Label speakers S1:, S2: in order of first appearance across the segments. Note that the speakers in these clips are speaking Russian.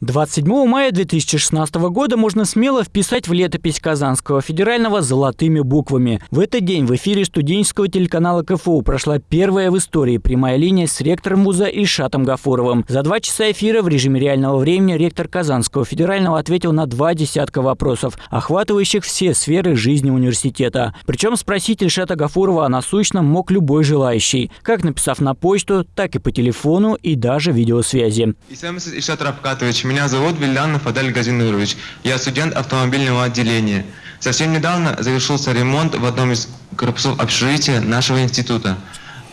S1: 27 мая 2016 года можно смело вписать в летопись Казанского федерального золотыми буквами. В этот день в эфире студенческого телеканала КФУ прошла первая в истории прямая линия с ректором вуза Ильшатом Гафуровым. За два часа эфира в режиме реального времени ректор Казанского федерального ответил на два десятка вопросов, охватывающих все сферы жизни университета. Причем спросить Ильшата Гафурова о насущном мог любой желающий, как написав на почту, так и по телефону и даже видеосвязи.
S2: Ильшат Рафкатович, меня зовут Вильянов Адель Газинович. Я студент автомобильного отделения. Совсем недавно завершился ремонт в одном из корпусов общежития нашего института.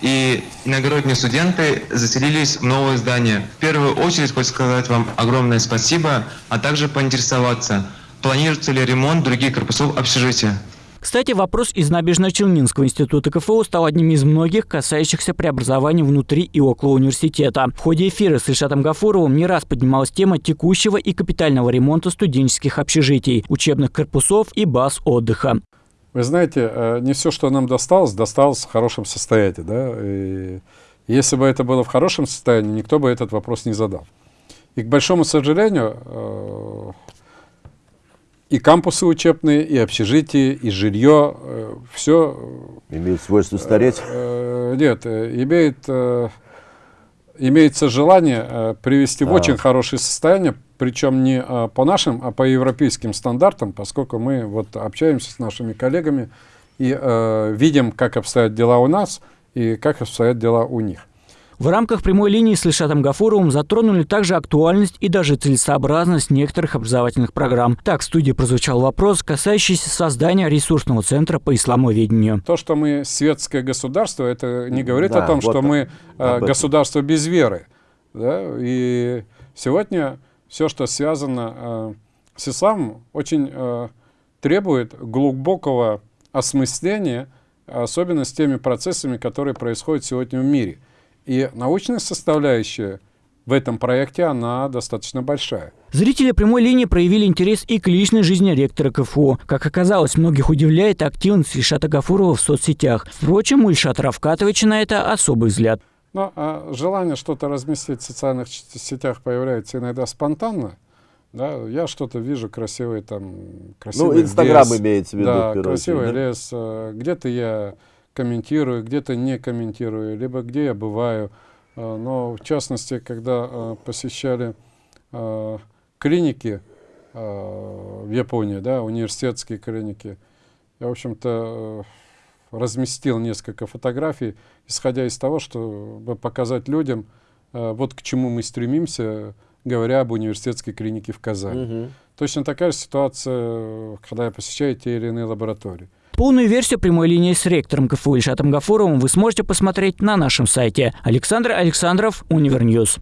S2: И иногородние студенты заселились в новое здание. В первую очередь хочу сказать вам огромное спасибо, а также поинтересоваться, планируется ли ремонт других корпусов общежития.
S1: Кстати, вопрос из Набережно-Челнинского института КФУ стал одним из многих, касающихся преобразований внутри и около университета. В ходе эфира с Ильшатом Гафуровым не раз поднималась тема текущего и капитального ремонта студенческих общежитий, учебных корпусов и баз отдыха.
S3: Вы знаете, э, не все, что нам досталось, досталось в хорошем состоянии. Да? Если бы это было в хорошем состоянии, никто бы этот вопрос не задал. И, к большому сожалению, э, и кампусы учебные, и общежитие, и жилье, э, все...
S4: Имеет свойство стареть?
S3: Э, нет, э, имеет, э, имеется желание э, привести а. в очень хорошее состояние, причем не э, по нашим, а по европейским стандартам, поскольку мы вот общаемся с нашими коллегами и э, видим, как обстоят дела у нас и как обстоят дела у них.
S1: В рамках прямой линии с Ильшатом Гафуровым затронули также актуальность и даже целесообразность некоторых образовательных программ. Так, в студии прозвучал вопрос, касающийся создания ресурсного центра по исламоведению.
S3: То, что мы светское государство, это не говорит да, о том, вот что мы э, государство без веры. Да? И сегодня все, что связано э, с исламом, очень э, требует глубокого осмысления, особенно с теми процессами, которые происходят сегодня в мире. И научная составляющая в этом проекте, она достаточно большая.
S1: Зрители прямой линии проявили интерес и к личной жизни ректора КФУ. Как оказалось, многих удивляет активность Ильшата Гафурова в соцсетях. Впрочем, у Ильшата Равкатовича на это особый взгляд.
S3: Но а желание что-то разместить в социальных сетях появляется иногда спонтанно. Да, я что-то вижу красивый там, красивый
S4: Ну, Инстаграм имеется в виду.
S3: Да, красивый да? лес. Э, где-то я комментирую, где-то не комментирую, либо где я бываю. А, но в частности, когда а, посещали а, клиники в Японии, да, университетские клиники, я, в общем-то, разместил несколько фотографий, исходя из того, чтобы показать людям, вот к чему мы стремимся, говоря об университетской клинике в Казани. Угу. Точно такая же ситуация, когда я посещаю те или иные лаборатории.
S1: Полную версию прямой линии с ректором КФУ Ильшатом Гафуровым вы сможете посмотреть на нашем сайте. Александр Александров, Univer News.